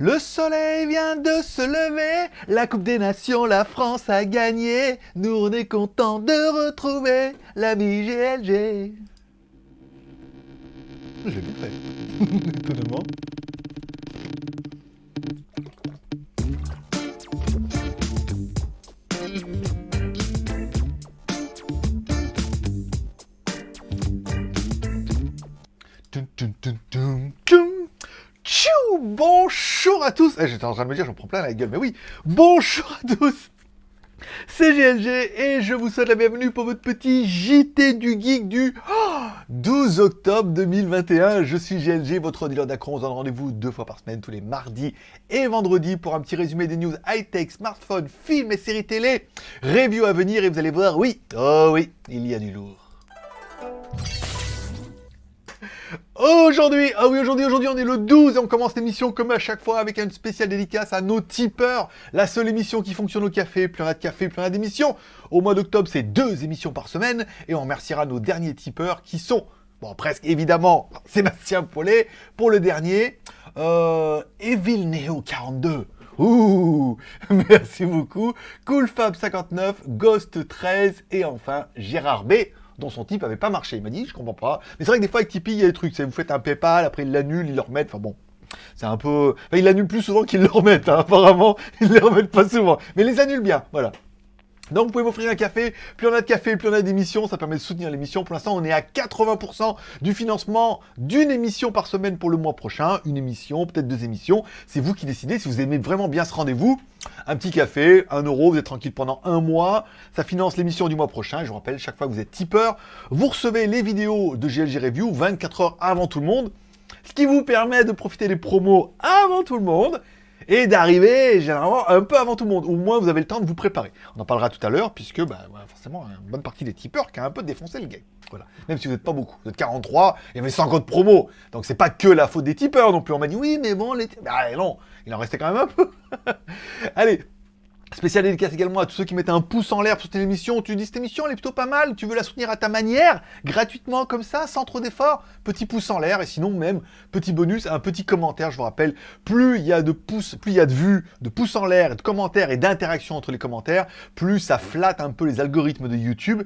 Le soleil vient de se lever, la Coupe des Nations, la France a gagné. Nous on est content de retrouver l'ami GLG. J'ai bien fait, étonnamment. À tous Eh, J'étais en train de me dire, j'en prends plein la gueule, mais oui Bonjour à tous C'est GLG et je vous souhaite la bienvenue pour votre petit JT du Geek du oh, 12 octobre 2021. Je suis GLG, votre dealer d'accro. On se donne rendez-vous deux fois par semaine, tous les mardis et vendredis, pour un petit résumé des news high-tech, smartphones, films et séries télé. Review à venir et vous allez voir, oui, oh oui, il y a du lourd. Aujourd'hui, ah oui, aujourd'hui, aujourd'hui, on est le 12 et on commence l'émission comme à chaque fois avec une spéciale dédicace à nos tipeurs. La seule émission qui fonctionne au café, plus a de café, plus on a d'émissions. Au mois d'octobre, c'est deux émissions par semaine et on remerciera nos derniers tipeurs qui sont, bon, presque évidemment, Sébastien Paulet pour le dernier, euh, Evil Neo 42. Ouh, merci beaucoup. Coolfab59, Ghost 13 et enfin Gérard B dont son type avait pas marché. Il m'a dit, je comprends pas. Mais c'est vrai que des fois, avec Tipeee, il y a des trucs. Vous faites un PayPal, après ils l'annulent, ils le remettent. Enfin bon, c'est un peu... Enfin, ils l'annulent plus souvent qu'ils le remettent. Hein. Apparemment, ils les remettent pas souvent. Mais les annulent bien, voilà. Donc vous pouvez m'offrir un café, plus on a de café, plus on a d'émissions, ça permet de soutenir l'émission. Pour l'instant, on est à 80% du financement d'une émission par semaine pour le mois prochain. Une émission, peut-être deux émissions. C'est vous qui décidez si vous aimez vraiment bien ce rendez-vous. Un petit café, un euro, vous êtes tranquille pendant un mois. Ça finance l'émission du mois prochain. Je vous rappelle, chaque fois que vous êtes tipeur, vous recevez les vidéos de GLG Review 24 heures avant tout le monde. Ce qui vous permet de profiter des promos avant tout le monde et d'arriver généralement un peu avant tout le monde. Au moins, vous avez le temps de vous préparer. On en parlera tout à l'heure, puisque bah, forcément, une bonne partie des tipeurs qui a un peu défoncé le game. Voilà. Même si vous n'êtes pas beaucoup. Vous êtes 43, il y avait 100 codes promo. Donc c'est pas que la faute des tipeurs non plus. On m'a dit oui, mais bon, les... Bah non, il en restait quand même un peu. Allez, Spécial dédicace également à tous ceux qui mettent un pouce en l'air pour cette émission. Tu dis cette émission elle est plutôt pas mal, tu veux la soutenir à ta manière, gratuitement comme ça, sans trop d'efforts? Petit pouce en l'air et sinon même petit bonus, un petit commentaire. Je vous rappelle, plus il y a de pouces, plus il y a de vues, de pouces en l'air, de commentaires et d'interactions entre les commentaires, plus ça flatte un peu les algorithmes de YouTube.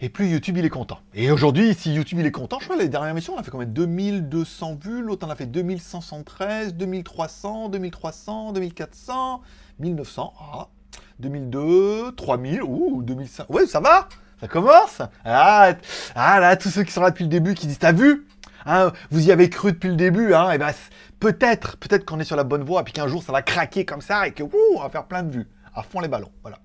Et plus YouTube il est content. Et aujourd'hui, si YouTube il est content, je crois que les dernières émissions, on a fait combien? 2200 vues, l'autre on a fait 2173, 2300, 2300, 2400, 1900, ah, 2002, 3000, ouh, 2005. Ouais, ça va Ça commence ah, ah, là, tous ceux qui sont là depuis le début, qui disent, t'as vu? Hein, Vous y avez cru depuis le début, hein, et ben peut-être, peut-être qu'on est sur la bonne voie, puis qu'un jour ça va craquer comme ça, et que, on va faire plein de vues. À fond les ballons, voilà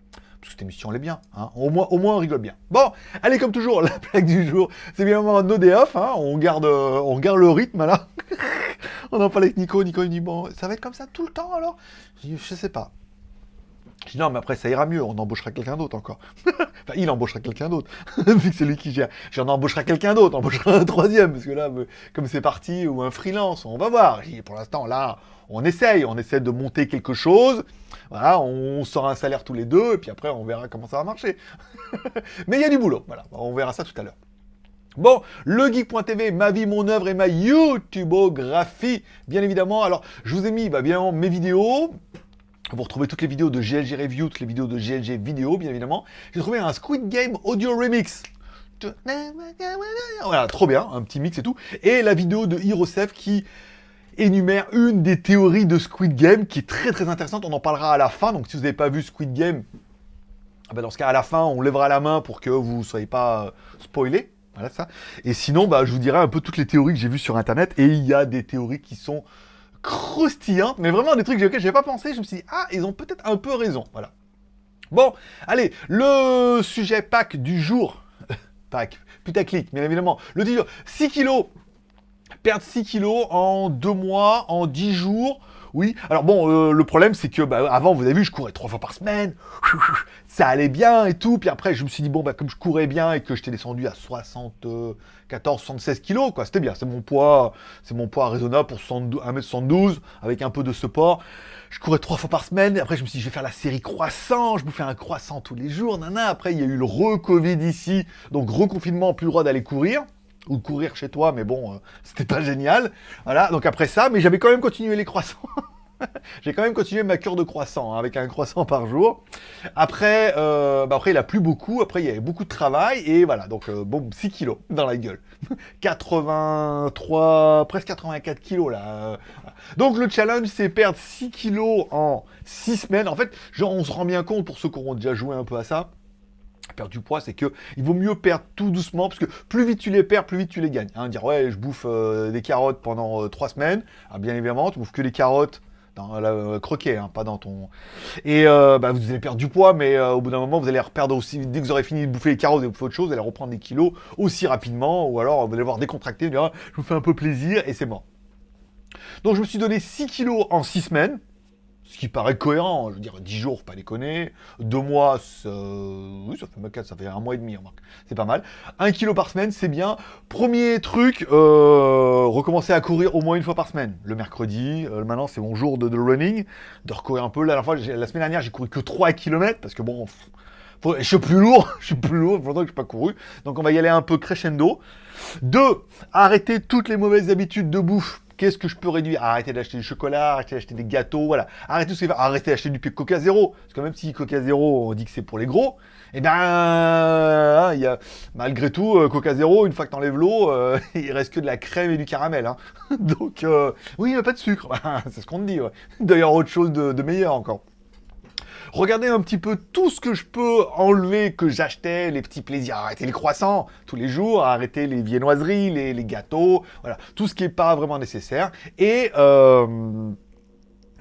cette émission elle est bien, hein. au, moins, au moins on rigole bien. Bon, allez comme toujours, la plaque du jour, c'est bien un no day off, hein. on, garde, euh, on garde le rythme là. on en parle avec Nico, Nico il dit bon, ça va être comme ça tout le temps alors? Je je sais pas. Je dis non, mais après ça ira mieux, on embauchera quelqu'un d'autre encore. enfin, il embauchera quelqu'un d'autre, vu que c'est lui qui gère. J'en embauchera quelqu'un d'autre, embauchera un troisième, parce que là, comme c'est parti, ou un freelance, on va voir. Pour l'instant, là, on essaye, on essaie de monter quelque chose. Voilà, on sort un salaire tous les deux, et puis après, on verra comment ça va marcher. mais il y a du boulot, voilà, on verra ça tout à l'heure. Bon, le geek.tv, ma vie, mon œuvre et ma YouTubeographie, bien évidemment. Alors, je vous ai mis, bah, bien mes vidéos, vous retrouvez toutes les vidéos de GLG Review, toutes les vidéos de GLG Vidéo, bien évidemment. J'ai trouvé un Squid Game Audio Remix. Voilà, trop bien, un petit mix et tout. Et la vidéo de Hirosef qui énumère une des théories de Squid Game qui est très très intéressante. On en parlera à la fin. Donc si vous n'avez pas vu Squid Game, ah ben, dans ce cas à la fin, on lèvera la main pour que vous ne soyez pas euh, spoilés. Voilà ça. Et sinon, bah, je vous dirai un peu toutes les théories que j'ai vues sur Internet. Et il y a des théories qui sont croustillantes, mais vraiment des trucs auxquels je n'avais pas pensé. Je me suis dit, ah, ils ont peut-être un peu raison. Voilà. Bon, allez, le sujet pack du jour. pack, putaclic, bien évidemment. Le dire 6 kilos perdre 6 kilos en 2 mois, en 10 jours. Oui, alors bon, euh, le problème c'est que bah, avant, vous avez vu, je courais 3 fois par semaine, ça allait bien et tout, puis après je me suis dit, bon, bah, comme je courais bien et que j'étais descendu à 74, 76 kilos, quoi, c'était bien, c'est mon poids, c'est mon poids raisonnable pour 1m72, avec un peu de support. Je courais 3 fois par semaine, et après je me suis dit, je vais faire la série croissant, je bouffais un croissant tous les jours, nana, après il y a eu le re-Covid ici, donc reconfinement, plus le droit d'aller courir ou courir chez toi, mais bon, euh, c'était pas génial. Voilà, donc après ça, mais j'avais quand même continué les croissants. J'ai quand même continué ma cure de croissant, hein, avec un croissant par jour. Après, euh, bah après, il a plus beaucoup. Après, il y avait beaucoup de travail. Et voilà, donc, euh, bon, 6 kilos dans la gueule. 83, presque 84 kilos, là. Donc, le challenge, c'est perdre 6 kilos en 6 semaines. En fait, genre, on se rend bien compte, pour ceux qui auront déjà joué un peu à ça, perdre du poids, c'est que il vaut mieux perdre tout doucement, parce que plus vite tu les perds, plus vite tu les gagnes. Hein, dire, ouais, je bouffe euh, des carottes pendant 3 semaines. Ah, bien évidemment, tu bouffes que les carottes dans la euh, croquet, hein, pas dans ton... Et euh, bah, vous allez perdre du poids, mais euh, au bout d'un moment, vous allez reperdre aussi, dès que vous aurez fini de bouffer les carottes et bouffer autre chose, vous allez reprendre des kilos aussi rapidement, ou alors vous allez voir décontracté, vous dire, ah, je vous fais un peu plaisir, et c'est mort. Donc je me suis donné 6 kilos en 6 semaines, ce qui paraît cohérent, je veux dire 10 jours, pas déconner, 2 mois, ça... fait, un mois et demi, c'est pas mal. 1 kilo par semaine, c'est bien. Premier truc, euh, recommencer à courir au moins une fois par semaine. Le mercredi, euh, maintenant c'est mon jour de, running, de recourir un peu. La, fois, la semaine dernière, j'ai couru que 3 km, parce que bon, je suis plus lourd, je suis plus lourd, longtemps que je pas couru. Donc on va y aller un peu crescendo. 2. Arrêter toutes les mauvaises habitudes de bouffe Qu'est-ce que je peux réduire? Arrêter d'acheter du chocolat, arrêter d'acheter des gâteaux, voilà. Arrêter tout ce qui arrêter d'acheter du Coca Zéro. Parce que même si Coca Zéro, on dit que c'est pour les gros, eh ben, hein, il y a, malgré tout, euh, Coca Zéro, une fois que t'enlèves l'eau, euh, il reste que de la crème et du caramel. Hein. Donc, euh, oui, il n'y a pas de sucre. c'est ce qu'on te dit. D'ailleurs, autre chose de, de meilleur encore. Regardez un petit peu tout ce que je peux enlever que j'achetais, les petits plaisirs, arrêter les croissants tous les jours, arrêter les viennoiseries, les, gâteaux, voilà, tout ce qui n'est pas vraiment nécessaire. Et euh,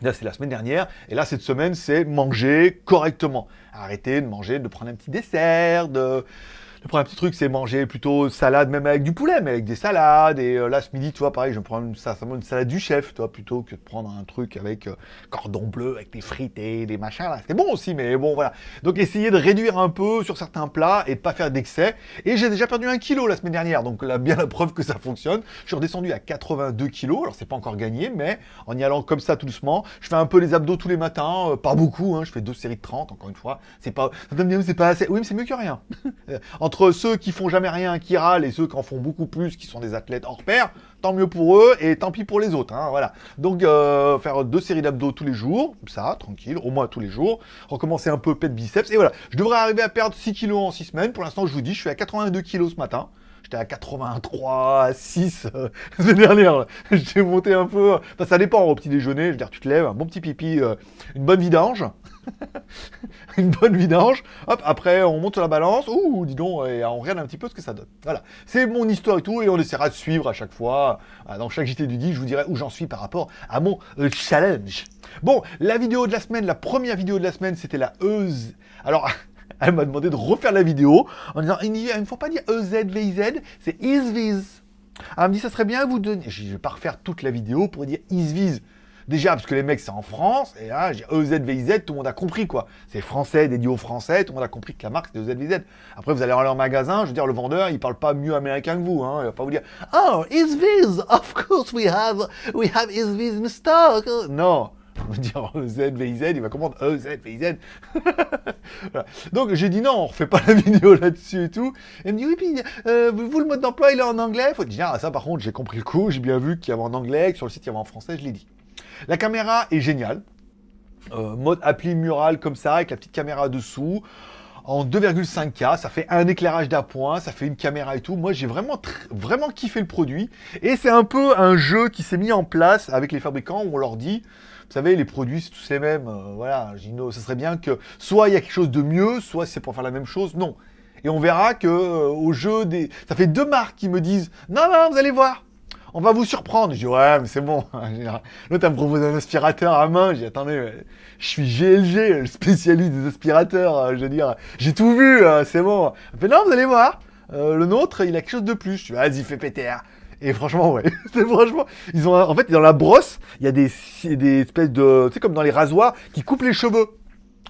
Là, c'est la semaine dernière. Et là, cette semaine, c'est manger correctement. Arrêter de manger, de prendre un petit dessert, de, le premier petit truc, c'est manger plutôt salade, même avec du poulet, mais avec des salades. Et euh, là, ce midi, tu vois, pareil, je prendre une, une salade du chef, toi, plutôt que de prendre un truc avec euh, cordon bleu, avec des frites et des machins. Là, c'est bon aussi, mais bon, voilà. Donc, essayer de réduire un peu sur certains plats et de pas faire d'excès. Et j'ai déjà perdu un kilo la semaine dernière, donc là, bien la preuve que ça fonctionne. Je suis redescendu à 82 kilos. Alors, c'est pas encore gagné, mais en y allant comme ça tout doucement, je fais un peu les abdos tous les matins, euh, pas beaucoup, hein, je fais deux séries de 30, encore une fois. C'est pas, c'est pas assez. Oui, mais c'est mieux que rien. entre ceux qui font jamais rien, qui râlent, et ceux qui en font beaucoup plus, qui sont des athlètes hors pair, tant mieux pour eux, et tant pis pour les autres, hein, voilà. Donc, euh, faire deux séries d'abdos tous les jours, ça, tranquille, au moins tous les jours, recommencer un peu pète biceps, et voilà. Je devrais arriver à perdre 6 kilos en 6 semaines, pour l'instant, je vous dis, je suis à 82 kilos ce matin, j'étais à 83, 6 euh, la dernière. J'ai monté un peu. Enfin, ça dépend au petit déjeuner. Je veux dire, tu te lèves, un bon petit pipi, euh, une bonne vidange. une bonne vidange. Hop, après, on monte la balance. Ouh, dis donc, et on regarde un petit peu ce que ça donne. Voilà. C'est mon histoire et tout, et on essaiera de suivre à chaque fois. Dans chaque JT du dit, je vous dirai où j'en suis par rapport à mon euh, challenge. Bon, la vidéo de la semaine, la première vidéo de la semaine, c'était la Euse. Alors, elle m'a demandé de refaire la vidéo en disant, il ne faut pas dire EZVIZ, c'est ISVIZ. Elle me dit, ça serait bien vous donner... Je ne vais pas refaire toute la vidéo pour dire ISVIZ. Déjà, parce que les mecs, c'est en France, et là, j'ai EZVIZ, tout le monde a compris, quoi. C'est français, dédié aux français, tout le monde a compris que la marque, c'était EZVIZ. Après, vous allez dans leur magasin, je veux dire, le vendeur, il parle pas mieux américain que vous, hein. Il va pas vous dire, « Oh, ISVIZ, of course we have, we have ISVIZ in stock. » Non on va dire EZVIZ, il va comprendre EZVIZ. Donc j'ai dit non, on refait pas la vidéo là-dessus et tout. Et elle me dit oui, puis euh, vous, le mode d'emploi, il est en anglais. Faut dire, ah, ça par contre, j'ai compris le coup, j'ai bien vu qu'il y avait en anglais, que sur le site il y avait en français, je l'ai dit. La caméra est géniale. Euh, mode appli mural comme ça, avec la petite caméra dessous en 2,5K, ça fait un éclairage d'appoint, ça fait une caméra et tout. Moi, j'ai vraiment, vraiment kiffé le produit. Et c'est un peu un jeu qui s'est mis en place avec les fabricants où on leur dit, vous savez, les produits, c'est tous les mêmes. Euh, voilà, Gino, ça serait bien que soit il y a quelque chose de mieux, soit c'est pour faire la même chose. Non. Et on verra que euh, au jeu des... Ça fait deux marques qui me disent, non, non, vous allez voir, on va vous surprendre. Je dis, ouais, mais c'est bon. L'autre, me propose un aspirateur à main. J'ai attendez, je suis GLG, le spécialiste des aspirateurs. Je veux dire, j'ai tout vu, euh, c'est bon. Elle fait, non, vous allez voir. Euh, le nôtre, il a quelque chose de plus. Je dis, vas-y, fais péter. Et franchement, ouais. franchement, ils ont, en fait, dans la brosse, il y a des, des espèces de, tu sais, comme dans les rasoirs, qui coupent les cheveux.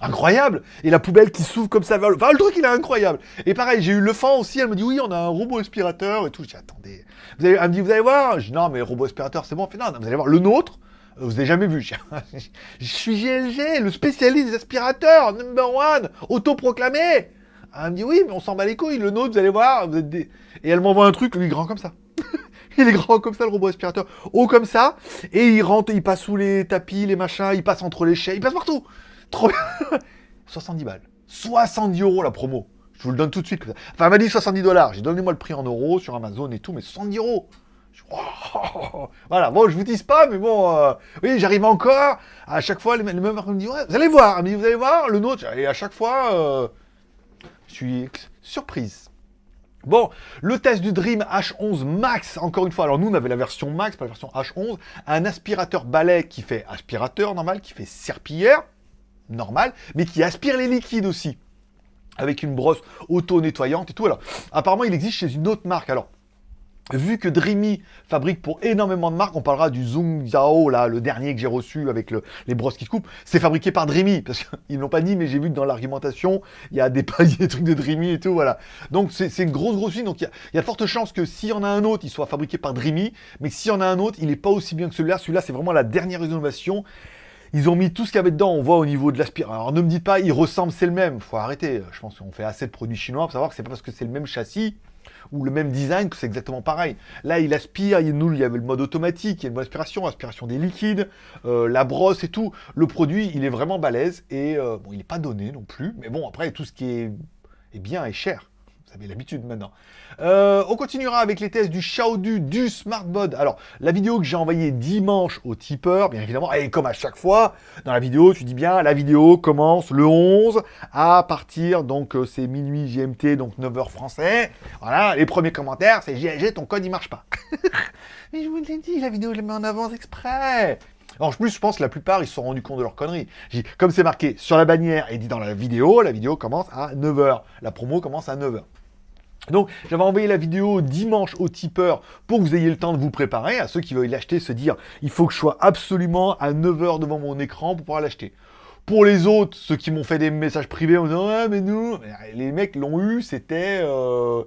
Incroyable Et la poubelle qui s'ouvre comme ça le... Truc, il est incroyable Et pareil, j'ai eu le fan aussi, elle me dit, oui, on a un robot aspirateur et tout. Dis, attendez... Vous allez... Elle me dit, vous allez voir? Je dis, non, mais robot aspirateur, c'est bon. Elle fait, non, vous allez voir, le nôtre, euh, vous avez jamais vu. Je suis GLG, le spécialiste des aspirateurs, number one, autoproclamé Elle me dit, oui, mais on s'en bat les couilles, le nôtre, vous allez voir, vous êtes des... Et elle m'envoie un truc, lui, grand comme ça. il est grand comme ça, le robot aspirateur. Haut comme ça. Et il rentre, il passe sous les tapis, les machins, il passe entre les chaises, il passe partout. Trop bien. 70 balles. 70 euros la promo. Je vous le donne tout de suite. Enfin, elle m'a dit 70 dollars. J'ai donné moi le prix en euros sur Amazon et tout, mais 70 euros. Voilà, bon, je vous dis pas, mais bon, euh, oui, j'arrive encore. À chaque fois, les, mêmes me disent, ouais, vous allez voir, vous allez voir, le nôtre. Et à chaque fois, euh, je suis surprise. Bon, le test du Dream H11 Max, encore une fois, alors nous on avait la version Max, pas la version H11, un aspirateur balai qui fait aspirateur normal, qui fait serpillière, normal, mais qui aspire les liquides aussi, avec une brosse auto-nettoyante et tout. Alors, apparemment il existe chez une autre marque, alors Vu que Dreamy fabrique pour énormément de marques, on parlera du Zoom Zhao, là, le dernier que j'ai reçu avec les brosses qui se coupent, c'est fabriqué par Dreamy, parce qu'ils l'ont pas dit, mais j'ai vu que dans l'argumentation, il y a des paliers, des trucs de Dreamy et tout, voilà. Donc c'est une grosse, grosse usine, donc il y, a de fortes chances que s'il y en a un autre, il soit fabriqué par Dreamy, mais s'il y en a un autre, il n'est pas aussi bien que celui-là. Celui-là, c'est vraiment la dernière innovation. Ils ont mis tout ce qu'il y avait dedans, on voit au niveau de l'aspirateur. Alors ne me dites pas, il ressemble, c'est le même, faut arrêter. Je pense qu'on fait assez de produits chinois pour savoir que c'est pas parce que c'est le même châssis ou le même design, que c'est exactement pareil. Là, il aspire, il, nous, il y avait le mode automatique, il y a une aspiration, aspiration des liquides, euh, la brosse et tout. Le produit, il est vraiment balèze, et euh, bon, il n'est pas donné non plus, mais bon, après, tout ce qui est, est bien est cher. L'habitude maintenant. Euh, on continuera avec les tests du Xiaodu du Smartbod. Alors, la vidéo que j'ai envoyée dimanche au tipeur, bien évidemment, et comme à chaque fois, dans la vidéo, tu dis bien, la vidéo commence le 11 à partir, donc euh, c'est minuit GMT, donc 9h français. Voilà, les premiers commentaires, c'est GLG, ton code il marche pas. Mais je vous l'ai dit, la vidéo je la mets en avance exprès. En plus, je pense que la plupart, ils se sont rendus compte de leur connerie. Comme c'est marqué sur la bannière et dit dans la vidéo, la vidéo commence à 9h. La promo commence à 9h. Donc, j'avais envoyé la vidéo dimanche au tipeur pour que vous ayez le temps de vous préparer. À ceux qui veulent l'acheter, se dire, il faut que je sois absolument à 9h devant mon écran pour pouvoir l'acheter. Pour les autres, ceux qui m'ont fait des messages privés en disant, ouais, mais nous, les mecs l'ont eu, c'était... Euh,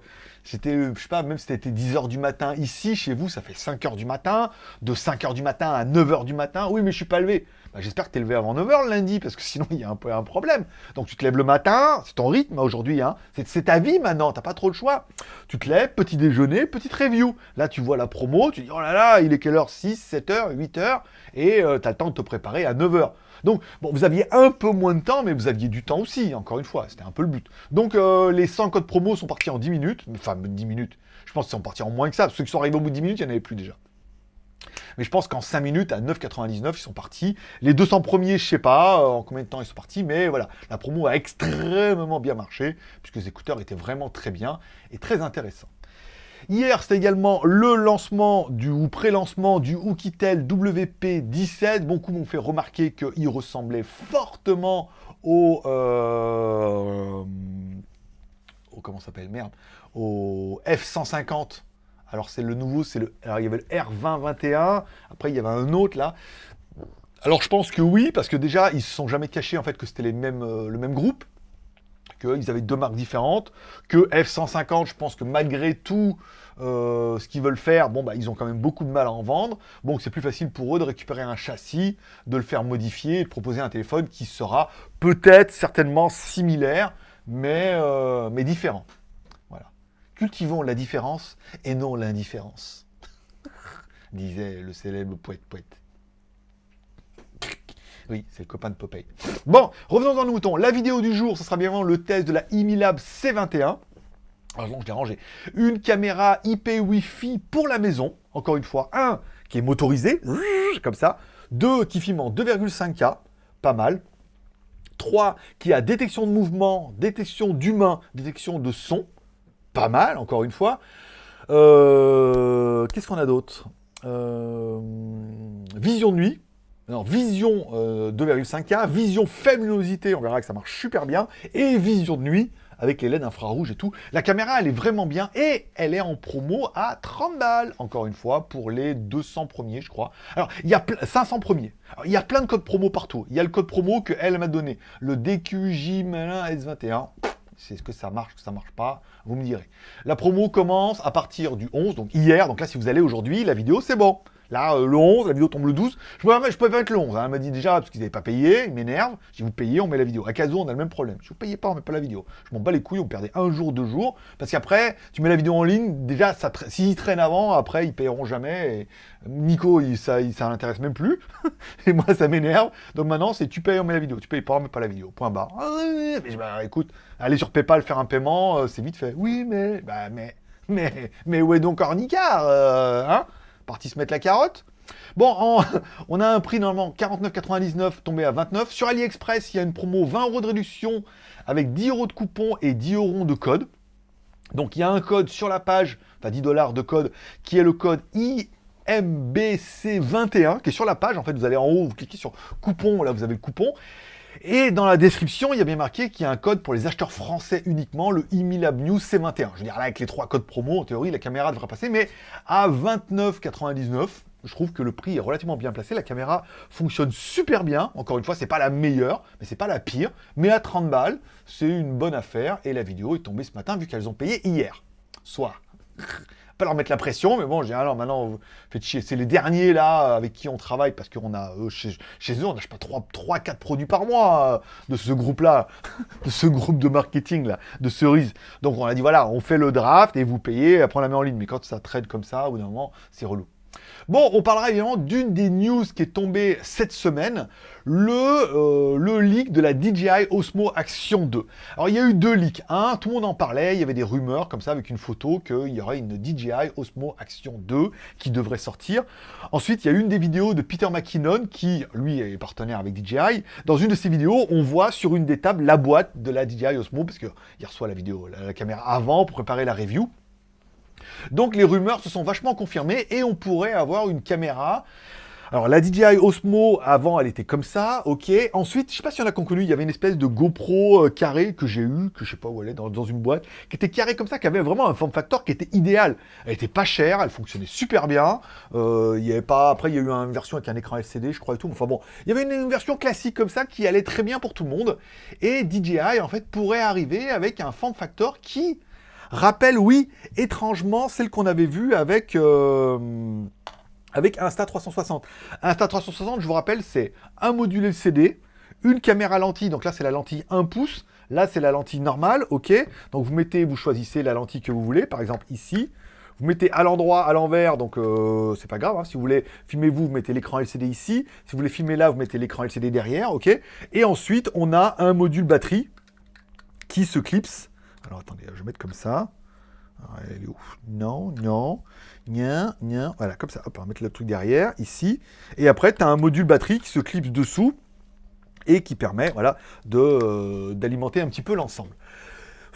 c'était, je sais pas, même si c'était 10h du matin ici, chez vous, ça fait 5h du matin, de 5h du matin à 9h du matin, oui, mais je suis pas levé. Bah, j'espère que tu es levé avant 9h le lundi, parce que sinon il y a un peu un problème. Donc tu te lèves le matin, c'est ton rythme aujourd'hui, hein. c'est ta vie maintenant, t'as pas trop le choix. Tu te lèves, petit déjeuner, petite review. Là tu vois la promo, tu dis oh là là, il est quelle heure? 6, 7h, 8h, et euh, tu as le temps de te préparer à 9h. Donc, bon, vous aviez un peu moins de temps, mais vous aviez du temps aussi, encore une fois, c'était un peu le but. Donc, euh, les 100 codes promo sont partis en 10 minutes, enfin, 10 minutes, je pense qu'ils sont partis en moins que ça, ceux qui sont arrivés au bout de 10 minutes, il n'y en avait plus déjà. Mais je pense qu'en 5 minutes, à 9,99, ils sont partis. Les 200 premiers, je sais pas euh, en combien de temps ils sont partis, mais voilà, la promo a extrêmement bien marché, puisque les écouteurs étaient vraiment très bien et très intéressants. Hier, c'était également le lancement du, ou pré-lancement du Oukitel WP17. Beaucoup m'ont fait remarquer qu'il ressemblait fortement au... Euh, comment s'appelle Merde. Au F150 alors c'est le nouveau, c'est le. Alors il y avait le R2021, après il y avait un autre là. Alors je pense que oui, parce que déjà ils se sont jamais cachés en fait que c'était euh, le même groupe, qu'ils avaient deux marques différentes, que F150, je pense que malgré tout euh, ce qu'ils veulent faire, bon bah ils ont quand même beaucoup de mal à en vendre, donc c'est plus facile pour eux de récupérer un châssis, de le faire modifier et de proposer un téléphone qui sera peut-être certainement similaire, mais, euh, mais différent. Cultivons la différence et non l'indifférence, disait le célèbre poète-poète. Oui, c'est le copain de Popeye. Bon, revenons dans le mouton. La vidéo du jour, ce sera bien le test de la Imilab C21. Alors, je l'ai rangé. Une caméra IP Wi-Fi pour la maison. Encore une fois, un qui est motorisé, comme ça. Deux qui filme en 2,5K, pas mal. Trois qui a détection de mouvement, détection d'humain, détection de son pas mal, encore une fois. Euh, qu'est-ce qu'on a d'autre? Euh, Vision de nuit. Non, vision 2,5K, euh, vision faible on verra que ça marche super bien, et vision de nuit, avec les LED infrarouges et tout. La caméra, elle est vraiment bien, et elle est en promo à 30 balles, encore une fois, pour les 200 premiers, je crois. Alors, il y a 500 premiers. il y a plein de codes promo partout. Il y a le code promo qu'elle m'a donné, le DQJ S21 c'est ce que ça marche, que ça marche pas, vous me direz. La promo commence à partir du 11, donc hier, donc là si vous allez aujourd'hui, la vidéo c'est bon. Là, euh, le 11, la vidéo tombe le 12. Je pouvais, je pouvais pas mettre le 11. Hein. Elle m'a dit déjà, parce qu'ils n'avaient pas payé, ils m'énervent. Si vous payez, on met la vidéo. À Caso, on a le même problème. Si vous payez pas, on met pas la vidéo. Je m'en bats les couilles, on perdait un jour, deux jours. Parce qu'après, tu mets la vidéo en ligne, déjà, s'ils traînent avant, après, ils payeront jamais. Et Nico, ça, ça l'intéresse même plus. et moi, ça m'énerve. Donc maintenant, c'est tu payes, on met la vidéo. Tu payes pas, on met pas la vidéo. Point barre. Ah, mais bah, écoute, aller sur PayPal faire un paiement, euh, c'est vite fait. Oui, mais, bah, mais, mais, mais où est donc Ornicard euh, Hein? Parti se mettre la carotte Bon, on a un prix normalement 49,99 tombé à 29. Sur AliExpress, il y a une promo 20 euros de réduction avec 10 euros de coupon et 10 euros de code. Donc il y a un code sur la page, enfin 10 dollars de code, qui est le code IMBC21, qui est sur la page. En fait, vous allez en haut, vous cliquez sur coupon, là vous avez le coupon. Et dans la description, il y a bien marqué qu'il y a un code pour les acheteurs français uniquement, le Imilab News C21. Je veux dire, là, avec les trois codes promo, en théorie, la caméra devrait passer, mais à 29,99, je trouve que le prix est relativement bien placé. La caméra fonctionne super bien. Encore une fois, c'est pas la meilleure, mais c'est pas la pire. Mais à 30 balles, c'est une bonne affaire. Et la vidéo est tombée ce matin, vu qu'elles ont payé hier soir pas leur mettre la pression, mais bon, j'ai alors maintenant, faites chier. C'est les derniers là avec qui on travaille parce qu'on a euh, chez, eux, on n'achète pas 3, 3, 4 produits par mois euh, de ce groupe-là, de ce groupe de marketing là, de cerises. Donc on a dit voilà, on fait le draft et vous payez, après on la met en ligne. Mais quand ça traite comme ça, au bout d'un moment, c'est relou. Bon, on parlera évidemment d'une des news qui est tombée cette semaine, le, euh, le leak de la DJI Osmo Action 2. Alors, il y a eu deux leaks. Un, tout le monde en parlait, il y avait des rumeurs comme ça avec une photo qu'il y aurait une DJI Osmo Action 2 qui devrait sortir. Ensuite, il y a une des vidéos de Peter McKinnon qui, lui, est partenaire avec DJI. Dans une de ses vidéos, on voit sur une des tables la boîte de la DJI Osmo, parce qu'il reçoit la vidéo, la caméra avant pour préparer la review. Donc les rumeurs se sont vachement confirmées et on pourrait avoir une caméra alors la DJI Osmo, avant, elle était comme ça, ok. Ensuite, je sais pas si en a connu, il y avait une espèce de GoPro euh, carré que j'ai eu, que je sais pas où elle est, dans, une boîte, qui était carré comme ça, qui avait vraiment un form factor qui était idéal. Elle était pas chère, elle fonctionnait super bien. Euh, il y avait pas, après, il y a eu une version avec un écran LCD, je crois et tout. Enfin bon, il y avait une, version classique comme ça qui allait très bien pour tout le monde. Et DJI, en fait, pourrait arriver avec un form factor qui Rappelle, oui, étrangement, celle qu'on avait vue avec, euh, avec Insta360. Insta360, je vous rappelle, c'est un module LCD, une caméra lentille, donc là c'est la lentille 1 pouce, là c'est la lentille normale, ok Donc vous mettez, vous choisissez la lentille que vous voulez, par exemple ici, vous mettez à l'endroit, à l'envers, donc euh, c'est pas grave, hein. si vous voulez filmer vous, vous mettez l'écran LCD ici, si vous voulez filmer là, vous mettez l'écran LCD derrière, ok Et ensuite, on a un module batterie qui se clipse alors attendez, je vais mettre comme ça. elle est Non, non. Nien, nien. Voilà, comme ça. Hop, on va mettre le truc derrière, ici. Et après, tu as un module batterie qui se clipse dessous et qui permet voilà, euh, d'alimenter un petit peu l'ensemble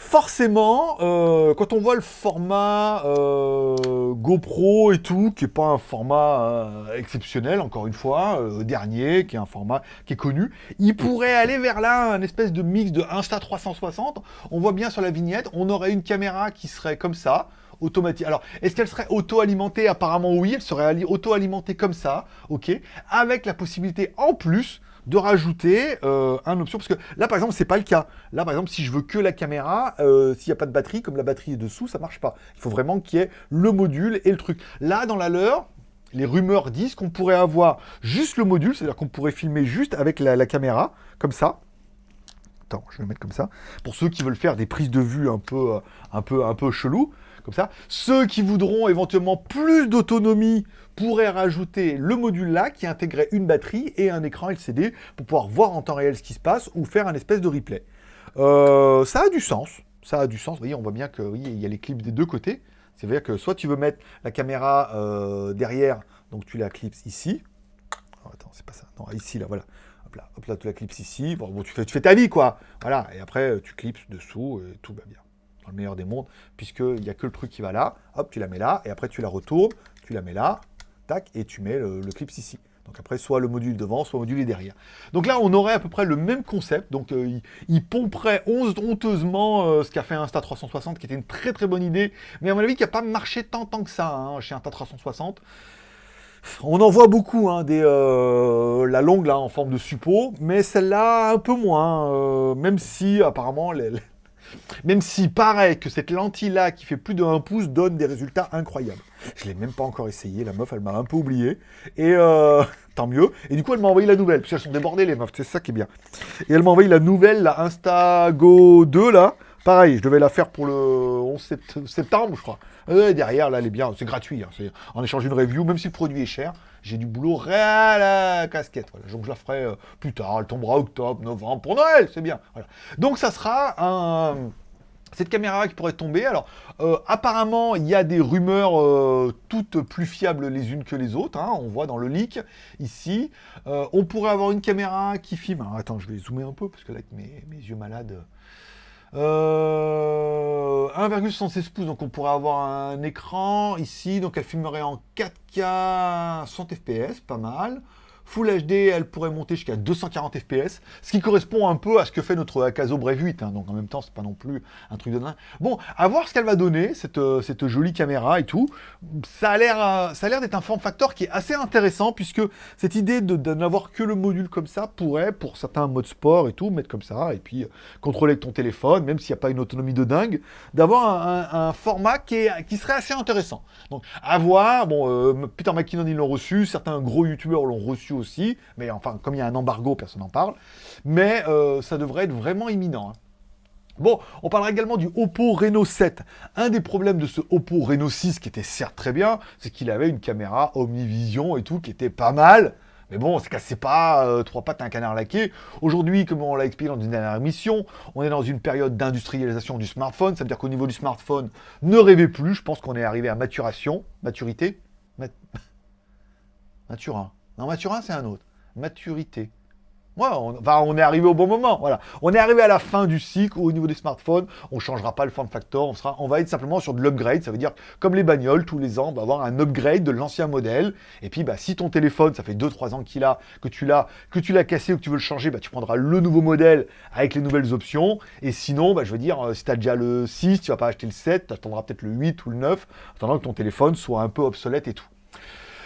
forcément, euh, quand on voit le format euh, GoPro et tout, qui n'est pas un format euh, exceptionnel, encore une fois, dernier, qui est un format qui est connu, il pourrait aller vers là, un espèce de mix de Insta360. On voit bien sur la vignette, on aurait une caméra qui serait comme ça, automatique. Alors, est-ce qu'elle serait auto-alimentée? Apparemment oui, elle serait auto-alimentée comme ça, ok, avec la possibilité en plus de rajouter euh, un option, parce que là, par exemple, c'est pas le cas. Là, par exemple, si je veux que la caméra, euh, s'il n'y a pas de batterie, comme la batterie est dessous, ça marche pas. Il faut vraiment qu'il y ait le module et le truc. Là, dans la leur, les rumeurs disent qu'on pourrait avoir juste le module, c'est-à-dire qu'on pourrait filmer juste avec la, caméra, comme ça. Attends, je vais le mettre comme ça. Pour ceux qui veulent faire des prises de vue un peu, euh, un peu, un peu chelou, comme ça. Ceux qui voudront éventuellement plus d'autonomie pourraient rajouter le module là qui intégrait une batterie et un écran LCD pour pouvoir voir en temps réel ce qui se passe ou faire un espèce de replay. Euh, ça a du sens, ça a du sens. Vous voyez, on voit bien qu'il oui, y a les clips des deux côtés. C'est-à-dire que soit tu veux mettre la caméra euh, derrière, donc tu la clipses ici. Oh, attends, c'est pas ça. Non, ici, là, voilà. Hop là, hop là, tu la clipses ici. Bon, tu, fais, tu fais ta vie, quoi. Voilà, et après, tu clipses dessous et tout va bien le meilleur des mondes, puisqu'il n'y a que le truc qui va là, hop, tu la mets là, et après tu la retournes, tu la mets là, tac, et tu mets le, clip ici. Donc après, soit le module devant, soit le module derrière. Donc là, on aurait à peu près le même concept. Donc euh, il, pomperait honteusement euh, ce qu'a fait Insta360, qui était une très très bonne idée, mais à mon avis, qui n'a pas marché tant tant que ça hein, chez Insta360. On en voit beaucoup, hein, des, euh, la longue là en forme de suppôt, mais celle-là un peu moins, même si apparemment les, Même si paraît que cette lentille-là, qui fait plus de 1 pouce, donne des résultats incroyables. Je l'ai même pas encore essayé, la meuf, elle m'a un peu oublié. Et euh, tant mieux. Et du coup, elle m'a envoyé la nouvelle, parce qu'elles sont débordées, les meufs, c'est ça qui est bien. Et elle m'a envoyé la nouvelle, la Instago 2, là. Pareil, je devais la faire pour le 11 septembre, je crois. Et derrière, là, elle est bien, c'est gratuit. Hein, c'est en échange d'une review, même si le produit est cher, j'ai du boulot à la casquette. Voilà. Donc je la ferai euh, plus tard, elle tombera octobre, novembre, pour Noël, c'est bien. Donc ça sera un cette caméra qui pourrait tomber. Alors, euh, apparemment, il y a des rumeurs euh, toutes plus fiables les unes que les autres. Hein. on voit dans le leak, ici. on pourrait avoir une caméra qui filme... Attends, je vais zoomer un peu, parce que là, avec mes yeux malades... 1,76 pouces, donc on pourrait avoir un écran ici, donc elle filmerait en 4K 100 fps, pas mal. Full HD, elle pourrait monter jusqu'à 240 fps, ce qui correspond un peu à ce que fait notre Akazo Brave 8, hein. donc en même temps, c'est pas non plus un truc de dingue. Bon, à voir ce qu'elle va donner, cette, euh, cette, jolie caméra et tout. Ça a l'air euh, ça a l'air d'être un form factor qui est assez intéressant, puisque cette idée de, n'avoir que le module comme ça pourrait, pour certains modes sport et tout, mettre comme ça, et puis euh, contrôler avec ton téléphone, même s'il n'y a pas une autonomie de dingue, d'avoir un, format qui, qui serait assez intéressant. Donc, à voir, bon, Peter McKinnon, ils l'ont reçu, certains gros youtubeurs l'ont reçu mais enfin, comme il y a un embargo, personne n'en parle, mais euh, ça devrait être vraiment imminent. Hein. Bon, on parlera également du Oppo Reno 7. Un des problèmes de ce Oppo Reno 6, qui était certes très bien, c'est qu'il avait une caméra Omnivision et tout, qui était pas mal, mais bon, c'est cassait pas euh, trois pattes un canard laqué. Aujourd'hui, comme on l'a expliqué dans une dernière émission, on est dans une période d'industrialisation du smartphone. Ça veut dire qu'au niveau du smartphone, ne rêvez plus. Je pense qu'on est arrivé à maturation. Maturité Maturin. Non, Maturin, c'est un autre. Maturité. On, on est arrivé au bon moment, voilà. On est arrivé à la fin du cycle au niveau des smartphones, on ne changera pas le form factor, on, sera, on va être simplement sur de l'upgrade, ça veut dire comme les bagnoles, tous les ans, on va avoir un upgrade de l'ancien modèle, et puis bah, si ton téléphone, ça fait 2-3 ans qu'il a, que tu l'as, que tu l'as cassé ou que tu veux le changer, bah, tu prendras le nouveau modèle avec les nouvelles options, et sinon, bah, je veux dire, euh, si tu as déjà le 6, tu vas pas acheter le 7, tu attendras peut-être le 8 ou le 9, attendant que ton téléphone soit un peu obsolète et tout.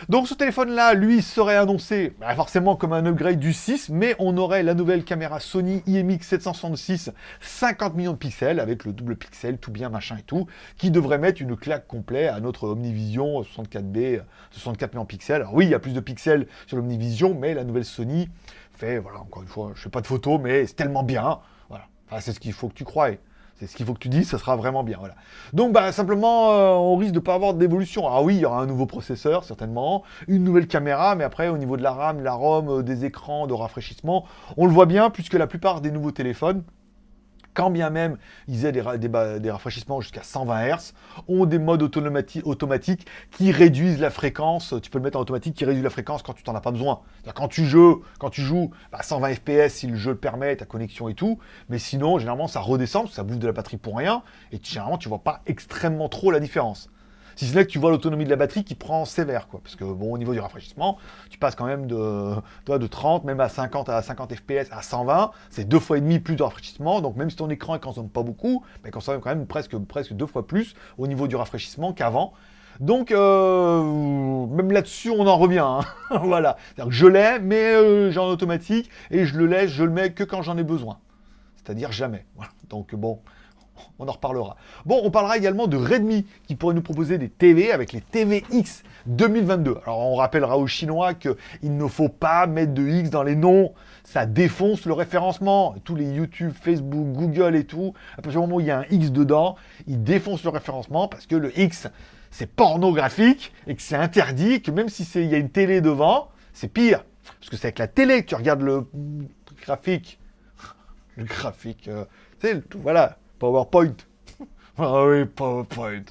Donc ce téléphone-là, lui, serait annoncé bah, forcément comme un upgrade du 6, mais on aurait la nouvelle caméra Sony IMX 766, 50 millions de pixels, avec le double pixel, tout bien, machin et tout, qui devrait mettre une claque complète à notre Omnivision 64B, 64 millions de pixels. Alors oui, il y a plus de pixels sur l'Omnivision, mais la nouvelle Sony fait, voilà, encore une fois, je fais pas de photos, mais c'est tellement bien, voilà. c'est ce qu'il faut que tu croies. C'est ce qu'il faut que tu dises, ça sera vraiment bien. Voilà. Donc bah, simplement, euh, on risque de ne pas avoir d'évolution. Ah oui, il y aura un nouveau processeur, certainement, une nouvelle caméra, mais après, au niveau de la RAM, la ROM, euh, des écrans, de rafraîchissement, on le voit bien, puisque la plupart des nouveaux téléphones, quand bien même ils aient des, rafraîchissements jusqu'à 120 Hz, ont des modes automatiques qui réduisent la fréquence, tu peux le mettre en automatique, qui réduit la fréquence quand tu t'en as pas besoin. Quand tu joues, quand tu joues à 120 fps si le jeu le permet, ta connexion et tout, mais sinon, généralement, ça redescend, ça bouffe de la batterie pour rien, et généralement, tu vois pas extrêmement trop la différence. Si ce n'est que tu vois l'autonomie de la batterie qui prend sévère. Parce que, bon, au niveau du rafraîchissement, tu passes quand même de, de 30, même à 50, à 50 FPS, à 120. C'est deux fois et demi plus de rafraîchissement. Donc, même si ton écran ne consomme pas beaucoup, mais consomme quand même presque, deux fois plus au niveau du rafraîchissement qu'avant. Donc, euh, même là-dessus, on en revient. Hein. voilà. Que je l'ai, mais euh, j'ai en automatique, et je le laisse, je le mets que quand j'en ai besoin. C'est-à-dire jamais. Donc, bon, on en reparlera. Bon, on parlera également de Redmi, qui pourrait nous proposer des TV avec les TVX 2022. Alors, on rappellera aux Chinois qu'il ne faut pas mettre de X dans les noms, ça défonce le référencement. Tous les YouTube, Facebook, Google et tout, à partir du moment où il y a un X dedans, ils défoncent le référencement parce que le X, c'est pornographique et que c'est interdit, que même si il y a une télé devant, c'est pire. Parce que c'est avec la télé que tu regardes le graphique. Le graphique, euh, voilà, PowerPoint. ah oui, PowerPoint.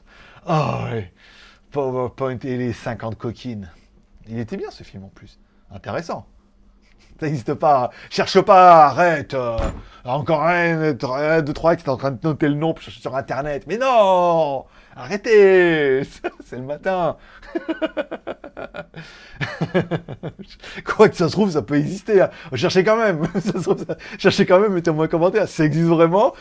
Ah oui, PowerPoint et les 50 coquines. Il était bien ce film en plus. Intéressant. Ça n'existe pas. Cherche pas, arrête. Euh, encore un, deux, trois, qui est en train de noter le nom sur Internet. Mais non Arrêtez C'est le matin Quoi que ça se trouve, ça peut exister. Hein. Cherchez quand même. Cherchez quand même, mettez-moi un commentaire. Ça existe vraiment?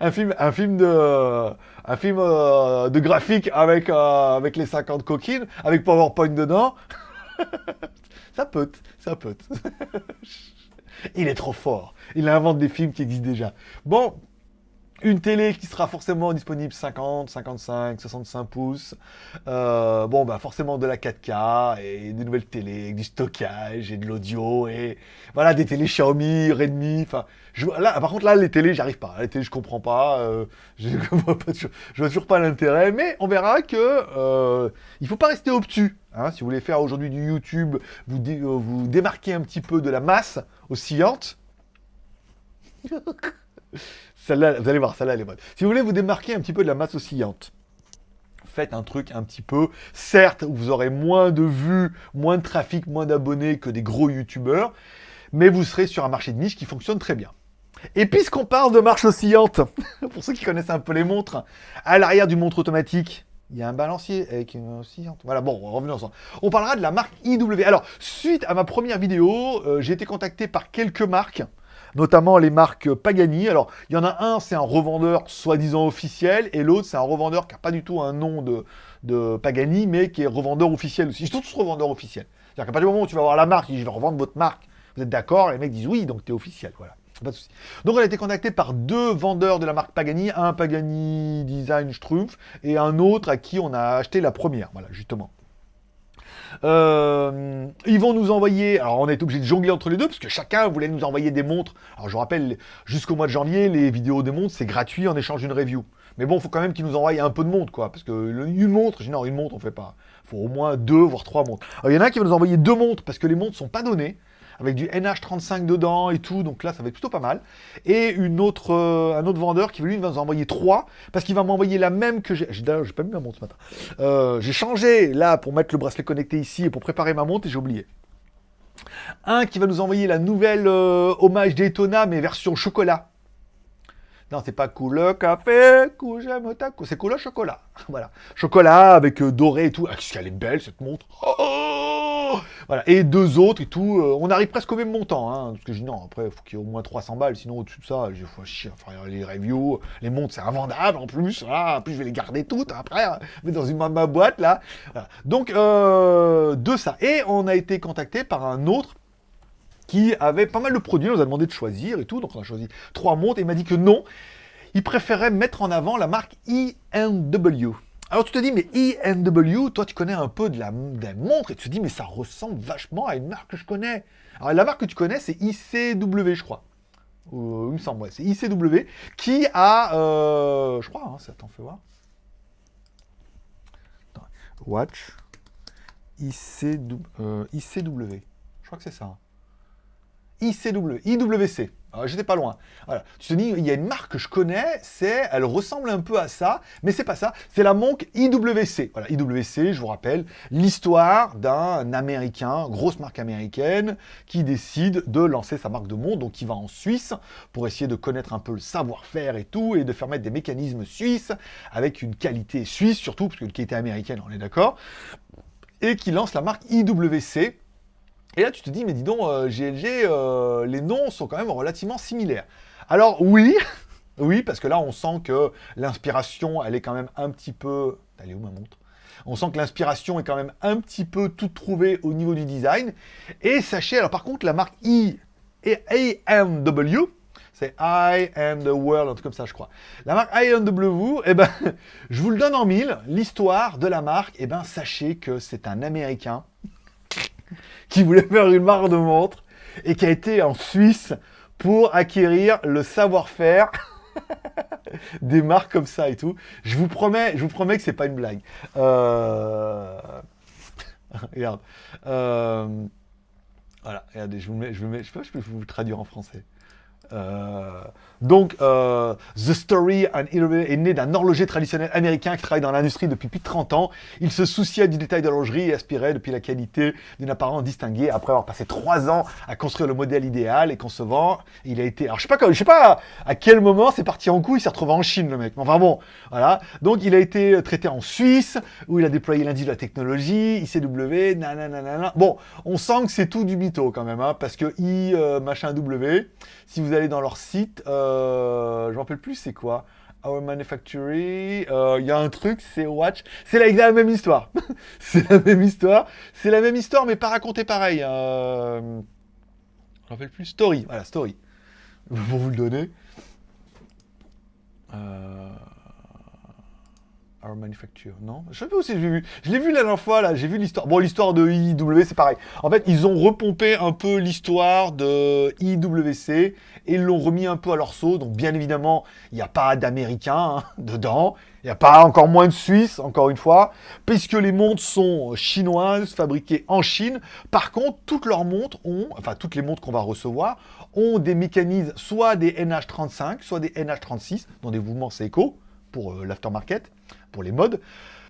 Un film, un film de, un film euh, de graphique avec, euh, avec les 50 coquines, avec PowerPoint dedans? Ça peut, ça peut. Il est trop fort. Il invente des films qui existent déjà. Bon, une télé qui sera forcément disponible 50, 55, 65 pouces. Euh, bon, bah forcément de la 4K et des nouvelles télé avec du stockage et de l'audio et voilà des télés Xiaomi, Redmi. Enfin, là, par contre là les télés, j'arrive pas. Les télés, je comprends pas. Euh, je, vois pas je vois toujours pas l'intérêt, mais on verra que euh, il faut pas rester obtus. Hein, si vous voulez faire aujourd'hui du YouTube, vous, euh, vous démarquez un petit peu de la masse oscillante. Vous allez voir, celle-là, elle est bonne. Si vous voulez vous démarquer un petit peu de la masse oscillante, faites un truc un petit peu... Certes, vous aurez moins de vues, moins de trafic, moins d'abonnés que des gros youtubeurs, mais vous serez sur un marché de niche qui fonctionne très bien. Et puisqu'on parle de marche oscillante, pour ceux qui connaissent un peu les montres, à l'arrière du montre automatique, il y a un balancier avec une oscillante. Voilà, bon, revenons ensemble. On parlera de la marque IW. Alors, suite à ma première vidéo, euh, j'ai été contacté par quelques marques notamment les marques Pagani. Alors, il y en a un, c'est un revendeur soi-disant officiel, et l'autre, c'est un revendeur qui n'a pas du tout un nom de, Pagani, mais qui est revendeur officiel aussi. Ils sont tous revendeurs officiels. C'est-à-dire qu'à partir du moment où tu vas voir la marque, je vais revendre votre marque, vous êtes d'accord, les mecs disent oui, donc tu es officiel, voilà. Pas de souci. Donc on a été contacté par deux vendeurs de la marque Pagani, un Pagani Design Strumpf et un autre à qui on a acheté la première, voilà, justement. Euh, ils vont nous envoyer, alors on est obligé de jongler entre les deux, parce que chacun voulait nous envoyer des montres. Alors je rappelle, jusqu'au mois de janvier, les vidéos des montres, c'est gratuit en échange d'une review. Mais bon, faut quand même qu'ils nous envoient un peu de montres, quoi. Parce que une montre, non, une montre, on fait pas. Faut au moins deux, voire trois montres. Alors il y en a qui vont nous envoyer deux montres, parce que les montres sont pas données avec du NH35 dedans et tout, donc là ça va être plutôt pas mal. Et une autre, euh, un autre vendeur qui lui va nous envoyer trois, parce qu'il va m'envoyer la même que j'ai. D'ailleurs, j'ai pas mis ma montre ce matin. Euh, j'ai changé là pour mettre le bracelet connecté ici et pour préparer ma montre et j'ai oublié. Un qui va nous envoyer la nouvelle euh, hommage Daytona, mais version chocolat. Non, c'est pas cool café, j'aime ta c'est cool chocolat. voilà. Chocolat avec doré et tout. Ah, qu'est-ce qu'elle est belle cette montre. Oh voilà. Et deux autres et tout. Euh, on arrive presque au même montant. Hein, parce que je dis non, après, il faut qu'il y ait au moins 300 balles. Sinon, au-dessus de ça, je vais chier les reviews. Les montres, c'est invendable en plus. En plus, je vais les garder toutes après. Hein, mais dans une ma boîte, là. Donc, euh, de ça. Et on a été contacté par un autre qui avait pas mal de produits. On nous a demandé de choisir et tout. Donc, on a choisi trois montres. Et il m'a dit que non. Il préférait mettre en avant la marque INW. Alors tu te dis, mais INW, toi tu connais un peu de la, montre, et tu te dis, mais ça ressemble vachement à une marque que je connais. Alors la marque que tu connais, c'est ICW, je crois. il me semble, ouais, c'est ICW, qui a, euh, je crois, hein, ça t'en fait voir. Watch, ICW, euh, ICW, je crois que c'est ça. Hein. ICW, IWC. J'étais pas loin. Voilà. Tu te dis, il y a une marque que je connais, c'est, elle ressemble un peu à ça, mais c'est pas ça. C'est la montre IWC. Voilà, IWC, je vous rappelle, l'histoire d'un Américain, grosse marque américaine, qui décide de lancer sa marque de montre, donc il va en Suisse pour essayer de connaître un peu le savoir-faire et tout, et de faire mettre des mécanismes suisses avec une qualité suisse surtout, parce que la qualité américaine, on est d'accord, et qui lance la marque IWC et là, tu te dis, mais dis donc, GLG, euh, euh, les noms sont quand même relativement similaires. Alors oui, oui, parce que là, on sent que l'inspiration, elle est quand même un petit peu... Elle est où ma montre? On sent que l'inspiration est quand même un petit peu toute trouvée au niveau du design. Et sachez, alors par contre, la marque I et AMW, c'est I am the world, un truc comme ça, je crois. La marque IMW, eh ben, je vous le donne en mille, l'histoire de la marque, eh ben, sachez que c'est un Américain qui voulait faire une marque de montre et qui a été en Suisse pour acquérir le savoir-faire des marques comme ça et tout. Je vous promets, je vous promets que c'est pas une blague. Euh, regarde. Euh, voilà, regardez, je vous mets, je vous mets, je sais pas je peux vous traduire en français. Euh, donc, euh, The Story est né d'un horloger traditionnel américain qui travaille dans l'industrie depuis plus de 30 ans. Il se souciait du détail de l'horlogerie et aspirait depuis la qualité d'une apparence distinguée. Après avoir passé 3 ans à construire le modèle idéal et concevant, il a été... Alors, je sais pas, je sais pas à quel moment c'est parti en coup, il s'est retrouvé en Chine, le mec. Enfin bon, voilà. Donc, il a été traité en Suisse, où il a déployé l'indice de la technologie, ICW, nanana. Bon, on sent que c'est tout du mytho quand même, hein, parce que I, euh, machin W, si vous allez dans leur site... Euh, je ne rappelle plus c'est quoi. Our Manufacturing, euh, il y a un truc, c'est Watch. C'est la, même histoire. c'est la même histoire. C'est la même histoire, mais pas racontée pareil. Euh, Je me rappelle plus. Story, voilà, Story. Pour vous le donner. Euh... Manufacture, non Je sais pas vu. Je l'ai vu la dernière fois, là, j'ai vu l'histoire. Bon, l'histoire de IWC, c'est pareil. En fait, ils ont repompé un peu l'histoire de IWC et l'ont remis un peu à leur sauce. Donc, bien évidemment, il n'y a pas d'Américains hein, dedans. Il n'y a pas encore moins de Suisses, encore une fois, puisque les montres sont chinoises, fabriquées en Chine. Par contre, toutes leurs montres ont, enfin toutes les montres qu'on va recevoir, ont des mécanismes, soit des NH35, soit des NH36, dans des mouvements Seiko, pour euh, l'aftermarket, pour les modes,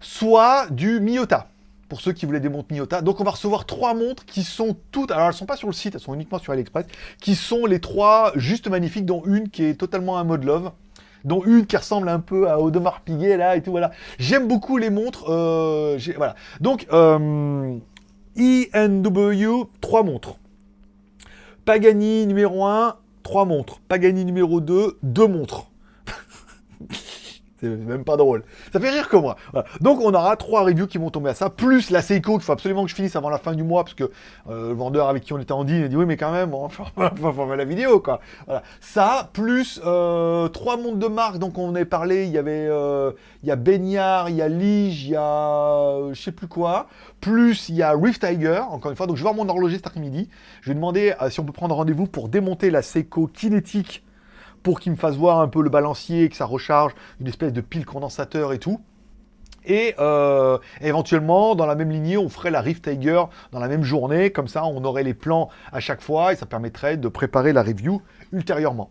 soit du Miyota, pour ceux qui voulaient des montres Miyota. Donc on va recevoir trois montres qui sont toutes, alors elles sont pas sur le site, elles sont uniquement sur AliExpress, qui sont les trois juste magnifiques, dont une qui est totalement un mode love, dont une qui ressemble un peu à Audemars Piguet, là, et tout, voilà. J'aime beaucoup les montres, euh, voilà. Donc, euh, INW, trois montres. Pagani numéro 1, trois montres. Pagani numéro 2, deux montres. C'est même pas drôle. Ça fait rire que moi. Donc on aura trois reviews qui vont tomber à ça, plus la Seiko qu'il faut absolument que je finisse avant la fin du mois, parce que euh, le vendeur avec qui on était en deal, il a dit oui mais quand même, on va faire la vidéo quoi. Voilà. Ça, plus euh, trois montres de marque, donc on est parlé, il y avait euh, il y a Beignard, il y a Lige, il y a je sais plus quoi, plus il y a Rift Tiger, encore une fois, donc je vais voir mon horloger cet après-midi, je vais demander si on peut prendre rendez-vous pour démonter la Seiko kinétique pour qu'il me fasse voir un peu le balancier, que ça recharge, une espèce de pile condensateur et tout. Et euh, éventuellement, dans la même lignée, on ferait la Rift Tiger dans la même journée. Comme ça, on aurait les plans à chaque fois et ça permettrait de préparer la review ultérieurement.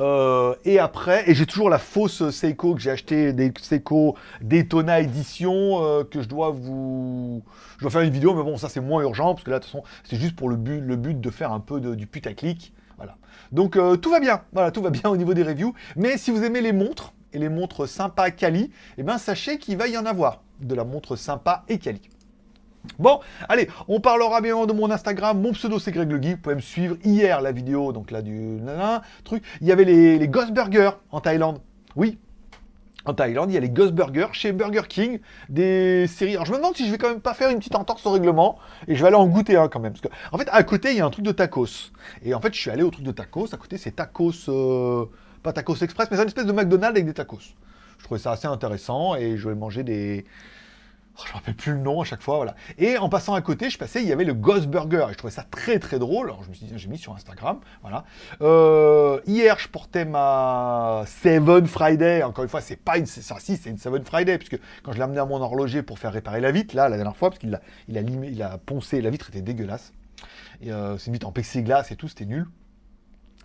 Euh, et après, et j'ai toujours la fausse Seiko que j'ai acheté, des Seiko Daytona Edition, euh, que je dois vous... Je dois faire une vidéo, mais bon, ça c'est moins urgent, parce que là, de toute façon, c'est juste pour le but, le but de faire un peu de, du putaclic. Voilà. Donc euh, tout va bien, voilà, tout va bien au niveau des reviews. Mais si vous aimez les montres, et les montres sympas quali, eh bien sachez qu'il va y en avoir de la montre sympa et quali. Bon, allez, on parlera bien de mon Instagram, mon pseudo c'est Greg Le Geek, vous pouvez me suivre hier la vidéo, donc là du truc, il y avait les, les Ghost Burgers en Thaïlande, oui, en Thaïlande, il y a les Ghost Burgers chez Burger King, des séries. Alors je me demande si je vais quand même pas faire une petite entorse au règlement, et je vais aller en goûter un quand même. Parce que, en fait, à côté, il y a un truc de tacos. Et en fait, je suis allé au truc de tacos. À côté, c'est tacos, euh, pas tacos express, mais c'est une espèce de McDonald's avec des tacos. Je trouvais ça assez intéressant, et je vais manger des, Oh, je ne me rappelle plus le nom à chaque fois, voilà. Et en passant à côté, je passais, il y avait le Ghost Burger, je trouvais ça très très drôle. Alors je me suis dit, j'ai mis sur Instagram, voilà. Euh, hier, je portais ma Seven Friday. Encore une fois, c'est pas une, ça, si, c'est une Seven Friday, puisque quand je l'ai amené à mon horloger pour faire réparer la vitre, là, la dernière fois, parce qu'il a, il a, a poncé, la vitre était dégueulasse. Euh, c'est une vitre en plexiglas et tout, c'était nul.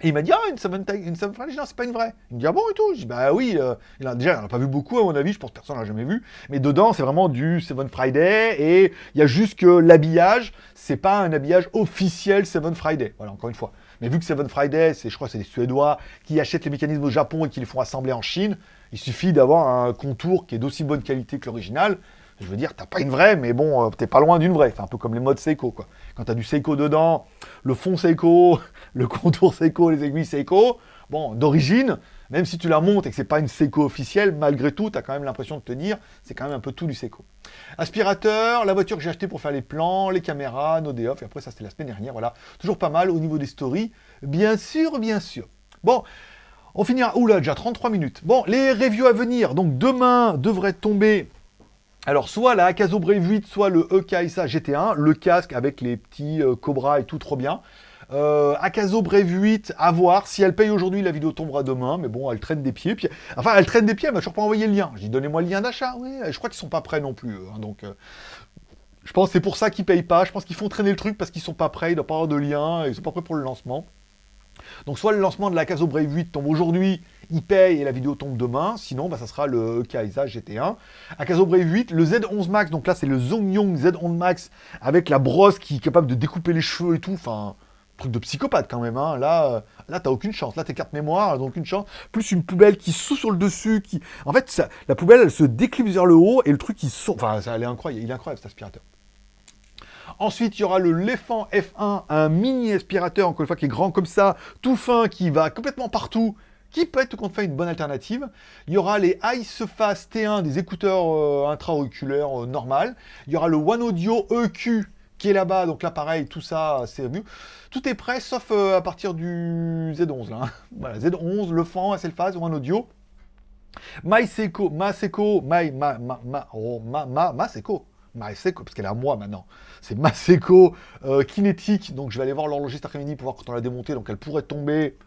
Et il m'a dit, ah, une Seven, une non, c'est pas une vraie. Il me dit, ah bon et tout? Je dis, bah oui, euh, il a, déjà, il n'a pas vu beaucoup à mon avis, je pense que personne l'a jamais vu. Mais dedans, c'est vraiment du Seven Friday, et il y a juste que l'habillage, c'est pas un habillage officiel Seven Friday. Voilà, encore une fois. Mais vu que Seven Friday, c'est, je crois que c'est des Suédois qui achètent les mécanismes au Japon et qui les font assembler en Chine, il suffit d'avoir un contour qui est d'aussi bonne qualité que l'original. Je veux dire, t'as pas une vraie, mais bon, euh, t'es pas loin d'une vraie. C'est un peu comme les modes Seiko, quoi. Quand t'as du Seiko dedans, le fond Seiko, le contour Seiko, les aiguilles Seiko, bon, d'origine, même si tu la montes et que c'est pas une Seiko officielle, malgré tout, tu quand même l'impression de te dire, c'est quand même un peu tout du Seiko. Aspirateur, la voiture que j'ai achetée pour faire les plans, les caméras, nos day off, et après ça c'était la semaine dernière, voilà. Toujours pas mal au niveau des stories, bien sûr, bien sûr. Bon, on finira, oula, déjà 33 minutes. Bon, les reviews à venir, donc demain devrait tomber alors, soit la Akazo Brave 8, soit le EKSA GT1, le casque avec les petits euh, Cobra et tout, trop bien. Euh, Akazo Brave 8, à voir. Si elle paye aujourd'hui, la vidéo tombera demain. Mais bon, elle traîne des pieds. Enfin, elle traîne des pieds, elle m'a toujours pas envoyé le lien. J'ai dit, donnez-moi le lien d'achat. Oui, je crois qu'ils sont pas prêts non plus. Hein, donc, euh, je pense que c'est pour ça qu'ils payent pas. Je pense qu'ils font traîner le truc parce qu'ils sont pas prêts. Il doit pas avoir de lien. Ils sont pas prêts pour le lancement. Donc, soit le lancement de la Akazo Brave 8 tombe aujourd'hui, il paye et la vidéo tombe demain. Sinon, bah, ça sera le Kaisa GT1. Akazo Brave 8, le Z11 Max, donc là c'est le Zongyong Z11 Max avec la brosse qui est capable de découper les cheveux et tout. Enfin, truc de psychopathe quand même. Hein. Là, euh, là t'as aucune chance. Là, tes cartes mémoire, elles aucune chance. Plus une poubelle qui saute sur le dessus. qui En fait, ça, la poubelle, elle se déclipse vers le haut et le truc, il saute. Enfin, ça, elle est incroyable. Il est incroyable cet aspirateur. Ensuite, il y aura le Lefant F1, un mini aspirateur, encore une fois, qui est grand comme ça, tout fin, qui va complètement partout, qui peut être compte fait une bonne alternative. Il y aura les Iceface T1, des écouteurs euh, intra-auriculaires euh. Il y aura le One Audio EQ, qui est là-bas. Donc là, pareil, tout ça, c'est mieux. Tout est prêt, sauf euh, à partir du Z11, là. voilà, Z11, le fan, SL ou un audio. MySeco, Maseko, My, ma, ma, ma, oh, ma. Maseko, parce qu'elle est à moi maintenant. C'est Maseko euh, Kinétique. Donc je vais aller voir l'horloger cet après-midi pour voir quand on l'a démonté. Donc elle pourrait tomber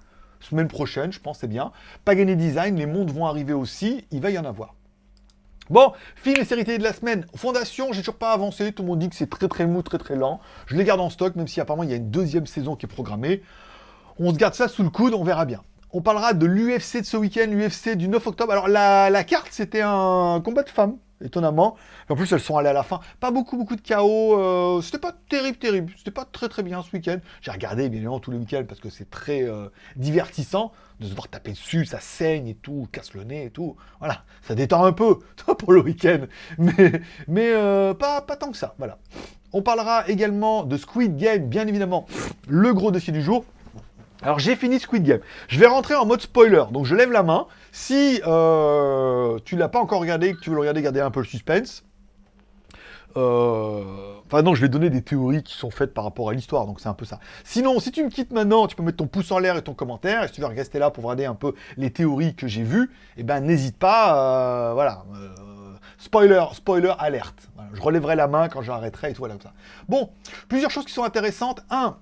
semaine prochaine, je pense, c'est bien. Pagani Design, les montres vont arriver aussi. Il va y en avoir. Bon, film et série télé de la semaine. Fondation, j'ai toujours pas avancé. Tout le monde dit que c'est très très mou, très très lent. Je les garde en stock, même si apparemment il y a une deuxième saison qui est programmée. On se garde ça sous le coude, on verra bien. On parlera de l'UFC de ce week-end, l'UFC du 9 octobre. Alors la, la carte, c'était un combat de femmes étonnamment. En plus, elles sont allées à la fin. Pas beaucoup, beaucoup de chaos. Euh, c'était pas terrible, terrible. C'était pas très, très bien ce week-end. J'ai regardé, bien évidemment, tous les week-ends parce que c'est très euh, divertissant de se voir taper dessus, ça saigne et tout, casse le nez et tout. Voilà, ça détend un peu pour le week-end. Mais, mais euh, pas, pas tant que ça. Voilà. On parlera également de Squid Game, bien évidemment, le gros dossier du jour. Alors j'ai fini Squid Game. Je vais rentrer en mode spoiler, donc je lève la main. Si euh, tu l'as pas encore regardé, que tu veux le regarder, garder un peu le suspense. Euh, enfin non, je vais donner des théories qui sont faites par rapport à l'histoire, donc c'est un peu ça. Sinon, si tu me quittes maintenant, tu peux mettre ton pouce en l'air et ton commentaire, et si tu veux rester là pour regarder un peu les théories que j'ai vues, eh ben n'hésite pas, euh, voilà. spoiler, spoiler, alerte. je relèverai la main quand j'arrêterai et tout, voilà, comme ça. Bon, plusieurs choses qui sont intéressantes. Un,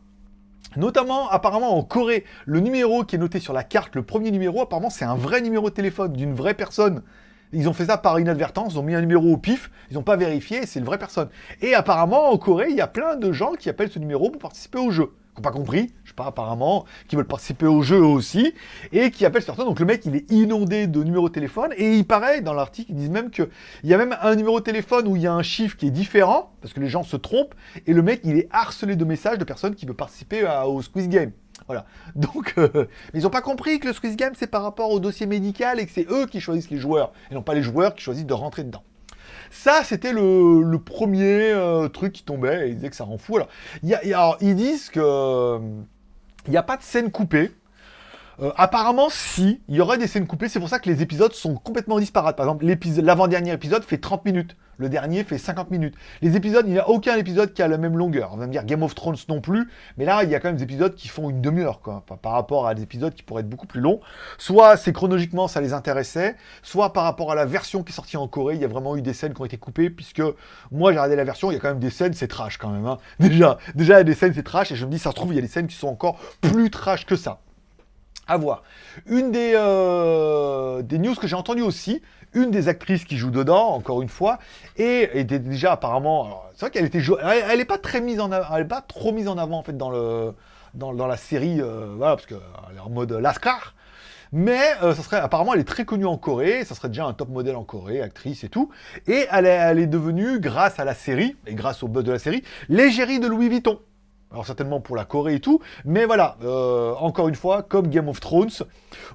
Notamment, apparemment, en Corée, le numéro qui est noté sur la carte, le premier numéro, apparemment, c'est un vrai numéro de téléphone d'une vraie personne. Ils ont fait ça par inadvertance, ils ont mis un numéro au pif, ils n'ont pas vérifié, c'est une vraie personne. Et apparemment, en Corée, il y a plein de gens qui appellent ce numéro pour participer au jeu qui n'ont pas compris, je sais pas, apparemment, qui veulent participer au jeu aussi, et qui appellent personne. Donc le mec, il est inondé de numéros de téléphone, et il paraît, dans l'article, ils disent même qu'il y a même un numéro de téléphone où il y a un chiffre qui est différent, parce que les gens se trompent, et le mec, il est harcelé de messages de personnes qui veulent participer au Squeeze Game. Voilà. Donc, euh, ils n'ont pas compris que le Squeeze Game, c'est par rapport au dossier médical et que c'est eux qui choisissent les joueurs, et non pas les joueurs qui choisissent de rentrer dedans. Ça, c'était le, premier euh, truc qui tombait, et ils disaient que ça rend fou. Alors, ils disent que il n'y a pas de scène coupée. Euh, apparemment, si, il y aurait des scènes coupées, c'est pour ça que les épisodes sont complètement disparates. Par exemple, l'avant-dernier épisode fait 30 minutes. Le dernier fait 50 minutes. Les épisodes, il n'y a aucun épisode qui a la même longueur. On va me dire Game of Thrones non plus, mais là, il y a quand même des épisodes qui font une demi-heure, quoi, par rapport à des épisodes qui pourraient être beaucoup plus longs. Soit c'est chronologiquement, ça les intéressait, soit par rapport à la version qui est sortie en Corée, il y a vraiment eu des scènes qui ont été coupées, puisque moi, j'ai regardé la version, il y a quand même des scènes, c'est trash quand même. Hein. Déjà, déjà, il y a des scènes, c'est trash, et je me dis, ça se trouve, il y a des scènes qui sont encore plus trash que ça. À voir. Une des, euh, des news que j'ai entendues aussi, une des actrices qui joue dedans, encore une fois, et était déjà apparemment... C'est vrai qu'elle était... Elle n'est pas très mise en avant, elle est pas trop mise en avant, en fait, dans, le, dans, la série, euh, parce qu'elle est en mode Lascar. Mais euh, ça serait, apparemment, elle est très connue en Corée, ça serait déjà un top modèle en Corée, actrice et tout. Et elle est, elle est devenue, grâce à la série, et grâce au buzz de la série, l'égérie de Louis Vuitton alors certainement pour la Corée et tout, mais voilà, euh, encore une fois, comme Game of Thrones,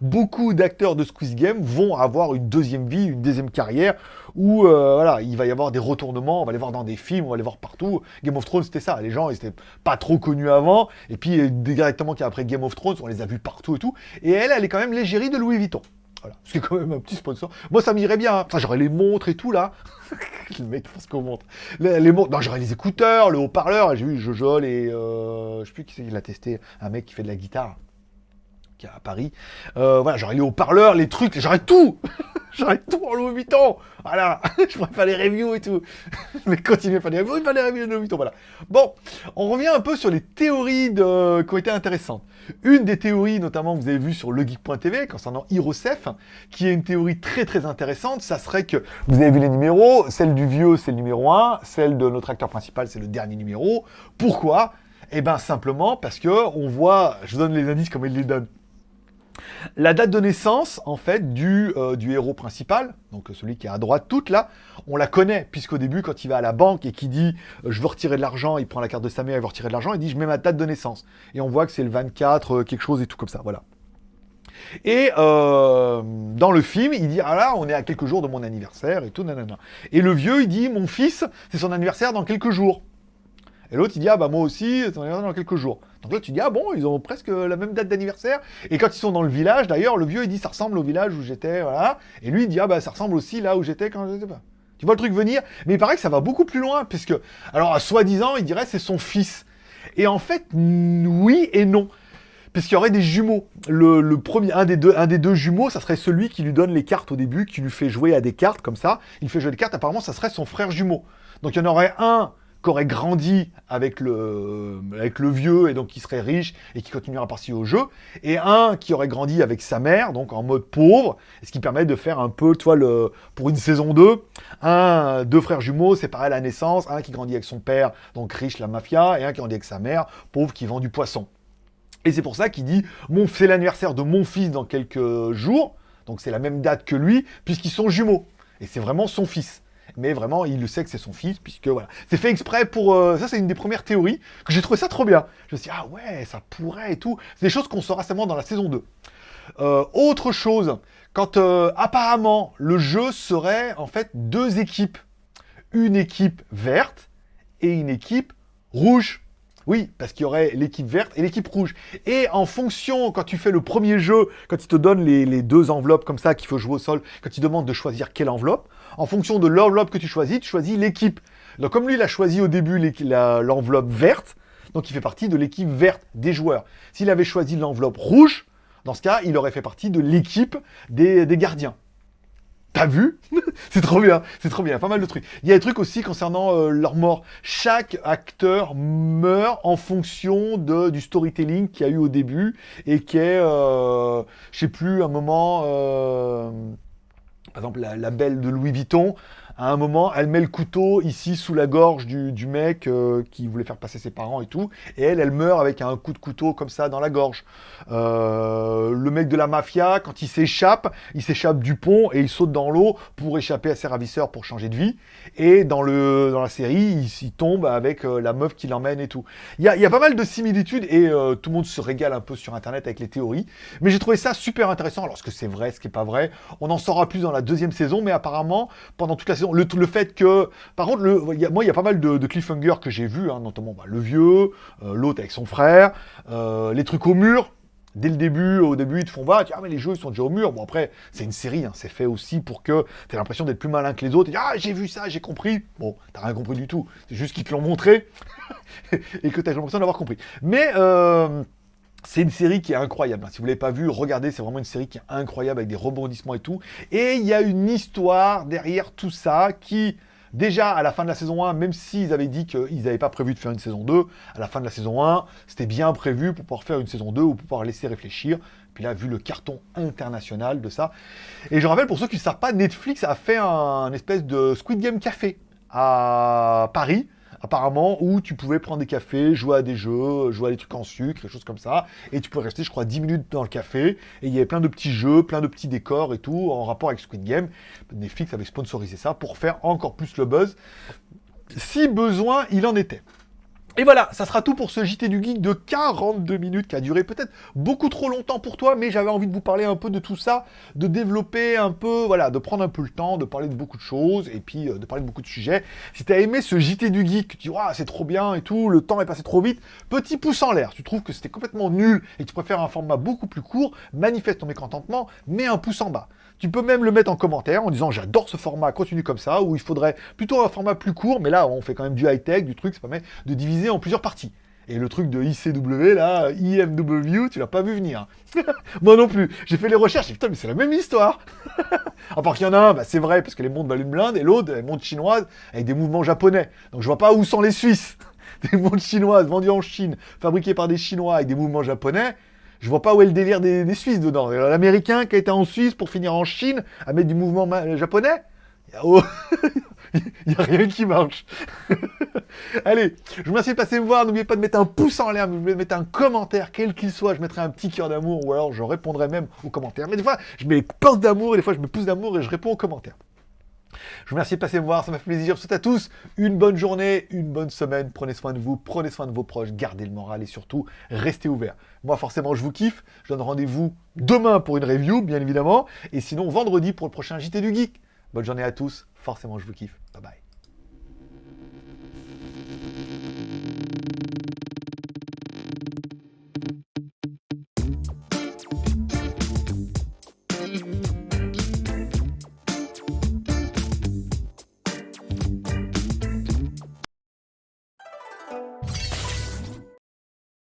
beaucoup d'acteurs de Squeeze Game vont avoir une deuxième vie, une deuxième carrière, où euh, voilà, il va y avoir des retournements, on va les voir dans des films, on va les voir partout. Game of Thrones, c'était ça, les gens, ils étaient pas trop connus avant, et puis euh, directement après Game of Thrones, on les a vus partout et tout, et elle, elle est quand même l'égérie de Louis Vuitton. Voilà, ce qui est quand même un petit sponsor. Moi, ça m'irait bien. Enfin, j'aurais les montres et tout, là. le mec pense qu'on montre. Les, montres. Non, j'aurais les écouteurs, le haut-parleur. J'ai vu Jojo et... Euh, je sais plus qui c'est qui l'a testé. Un mec qui fait de la guitare. À Paris. Euh, voilà, j'aurais les haut-parleurs, les trucs. J'aurais tout J'aurais tout en Louis Vuitton Voilà Je pourrais faire les reviews et tout. Mais continuer à faire les reviews, faire les reviews de Louis Vuitton, voilà. Bon, on revient un peu sur les théories de... qui ont été intéressantes. Une des théories, notamment, vous avez vu sur legeek.tv, concernant Hirosef, qui est une théorie très très intéressante, ça serait que, vous avez vu les numéros, celle du vieux, c'est le numéro 1, celle de notre acteur principal, c'est le dernier numéro. Pourquoi? Eh bien, simplement parce que on voit, je vous donne les indices comme il les donne. La date de naissance, en fait, du, euh, du héros principal, donc celui qui est à droite toute là, on la connaît, puisqu'au début, quand il va à la banque et qu'il dit euh, je veux retirer de l'argent », il prend la carte de sa mère, il veut retirer de l'argent, il dit « je mets ma date de naissance ». Et on voit que c'est le 24, euh, quelque chose et tout comme ça, voilà. Et dans le film, il dit « Ah là, on est à quelques jours de mon anniversaire et tout, nanana ». Et le vieux, il dit « Mon fils, c'est son anniversaire dans quelques jours ». Et l'autre, il dit, ah bah moi aussi, c'est dans quelques jours. Donc là, tu dis, ah bon, ils ont presque la même date d'anniversaire. Et quand ils sont dans le village, d'ailleurs, le vieux, il dit, ça ressemble au village où j'étais, voilà. Et lui, il dit, ah bah ça ressemble aussi là où j'étais quand j'étais pas. Tu vois le truc venir? Mais il paraît que ça va beaucoup plus loin, puisque... Alors, soi-disant, il dirait c'est son fils. Et en fait, oui et non. Puisqu'il y aurait des jumeaux. Le, premier, un des, deux, un des deux jumeaux, ça serait celui qui lui donne les cartes au début, qui lui fait jouer à des cartes comme ça. Il fait jouer des cartes, apparemment, ça serait son frère jumeau. Donc il y en aurait un qui aurait grandi avec le, avec le vieux et donc qui serait riche et qui continuera à participer au jeu, et un qui aurait grandi avec sa mère, donc en mode pauvre, ce qui permet de faire un peu, toi, le, pour une saison 2, un, deux frères jumeaux séparés à la naissance, un qui grandit avec son père, donc riche, la mafia, et un qui grandit avec sa mère, pauvre, qui vend du poisson. Et c'est pour ça qu'il dit, c'est l'anniversaire de mon fils dans quelques jours, donc c'est la même date que lui, puisqu'ils sont jumeaux, et c'est vraiment son fils mais vraiment, il le sait que c'est son fils, puisque voilà. C'est fait exprès pour... Euh, ça, c'est une des premières théories, que j'ai trouvé ça trop bien. Je me suis dit, ah ouais, ça pourrait et tout. C'est des choses qu'on saura seulement dans la saison 2. Euh, autre chose, quand euh, apparemment, le jeu serait en fait deux équipes. Une équipe verte et une équipe rouge. Oui, parce qu'il y aurait l'équipe verte et l'équipe rouge. Et en fonction, quand tu fais le premier jeu, quand il te donne les, deux enveloppes comme ça qu'il faut jouer au sol, quand il demande de choisir quelle enveloppe, en fonction de l'enveloppe que tu choisis, tu choisis l'équipe. Donc comme lui, il a choisi au début l'enveloppe verte, donc il fait partie de l'équipe verte des joueurs. S'il avait choisi l'enveloppe rouge, dans ce cas, il aurait fait partie de l'équipe des, gardiens. T'as vu C'est trop bien, c'est trop bien, pas mal de trucs. Il y a des trucs aussi concernant euh, leur mort. Chaque acteur meurt en fonction du storytelling qu'il y a eu au début et qui est, euh, je sais plus, un moment... Euh, par exemple, la, belle de Louis Vuitton, à un moment, elle met le couteau ici sous la gorge du, mec euh, qui voulait faire passer ses parents et tout, et elle, elle meurt avec un coup de couteau comme ça dans la gorge. Euh, le mec de la mafia, quand il s'échappe, il s'échappe du pont et il saute dans l'eau pour échapper à ses ravisseurs pour changer de vie. Et dans, le, dans la série, il, tombe avec euh, la meuf qui l'emmène et tout. Il y a, pas mal de similitudes et tout le monde se régale un peu sur Internet avec les théories. Mais j'ai trouvé ça super intéressant. Alors, ce que c'est vrai, ce qui n'est pas vrai, on en saura plus dans la deuxième saison, mais apparemment, pendant toute la saison, le, fait que... Par contre, moi, il y a pas mal de, de cliffhangers que j'ai vus, hein, notamment bah, le vieux, euh, l'autre avec son frère, euh, les trucs au mur, Dès le début, au début, ils te font voir, ah mais les jeux ils sont déjà au mur. Bon après, c'est une série, hein, c'est fait aussi pour que tu aies l'impression d'être plus malin que les autres. Et ah j'ai vu ça, j'ai compris. Bon, t'as rien compris du tout. C'est juste qu'ils te l'ont montré et que t'as l'impression d'avoir compris. Mais euh, c'est une série qui est incroyable. Si vous ne l'avez pas vue, regardez, c'est vraiment une série qui est incroyable avec des rebondissements et tout. Et il y a une histoire derrière tout ça qui, déjà à la fin de la saison 1, même s'ils avaient dit qu'ils n'avaient pas prévu de faire une saison 2, à la fin de la saison 1, c'était bien prévu pour pouvoir faire une saison 2 ou pour pouvoir laisser réfléchir. Puis là, vu le carton international de ça. Et je rappelle, pour ceux qui ne savent pas, Netflix a fait un espèce de Squid Game Café à Paris apparemment, où tu pouvais prendre des cafés, jouer à des jeux, jouer à des trucs en sucre, des choses comme ça, et tu pouvais rester, je crois, 10 minutes dans le café, et il y avait plein de petits jeux, plein de petits décors et tout, en rapport avec Squid Game. Netflix avait sponsorisé ça pour faire encore plus le buzz, si besoin il en était. Et voilà, ça sera tout pour ce JT du Geek de 42 minutes qui a duré peut-être beaucoup trop longtemps pour toi, mais j'avais envie de vous parler un peu de tout ça, de développer un peu, voilà, de prendre un peu le temps, de parler de beaucoup de choses, et puis euh, de parler de beaucoup de sujets. Si tu as aimé ce JT du Geek, tu dis, ah, c'est trop bien et tout, le temps est passé trop vite, petit pouce en l'air. Tu trouves que c'était complètement nul et que tu préfères un format beaucoup plus court, manifeste ton mécontentement, mets un pouce en bas. Tu peux même le mettre en commentaire en disant j'adore ce format, continue comme ça, ou il faudrait plutôt un format plus court, mais là on fait quand même du high-tech, du truc, ça permet de diviser en plusieurs parties. Et le truc de ICW, là, IMW, tu l'as pas vu venir. Moi non plus. J'ai fait les recherches, et putain, mais c'est la même histoire. à part qu'il y en a un, bah, c'est vrai, parce que les montres valent une blinde, et l'autre, les montres chinoises, avec des mouvements japonais. Donc je vois pas où sont les Suisses. des montres chinoises vendues en Chine, fabriquées par des Chinois avec des mouvements japonais je vois pas où est le délire des, Suisses dedans. L'Américain qui a été en Suisse pour finir en Chine à mettre du mouvement japonais Il n'y a rien qui marche. Allez, je vous remercie de passer me voir. N'oubliez pas de mettre un pouce en l'air, de mettre un commentaire, quel qu'il soit. Je mettrai un petit cœur d'amour ou alors je répondrai même aux commentaires. Mais des fois, je mets pince d'amour et des fois, je mets pouce d'amour et je réponds aux commentaires. Je vous remercie de passer me voir, ça m'a fait plaisir. Je vous souhaite à tous une bonne journée, une bonne semaine. Prenez soin de vous, prenez soin de vos proches, gardez le moral et surtout, restez ouverts. Moi, forcément, je vous kiffe. Je donne rendez-vous demain pour une review, bien évidemment. Et sinon, vendredi pour le prochain JT du Geek. Bonne journée à tous. Forcément, je vous kiffe. Bye bye.